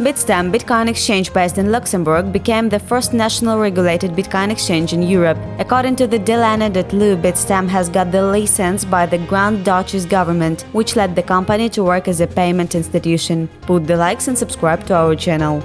Bitstamp Bitcoin exchange based in Luxembourg became the first national regulated Bitcoin exchange in Europe. According to the Delano.lu, Bitstamp has got the license by the Grand Duchy's government, which led the company to work as a payment institution. Put the likes and subscribe to our channel.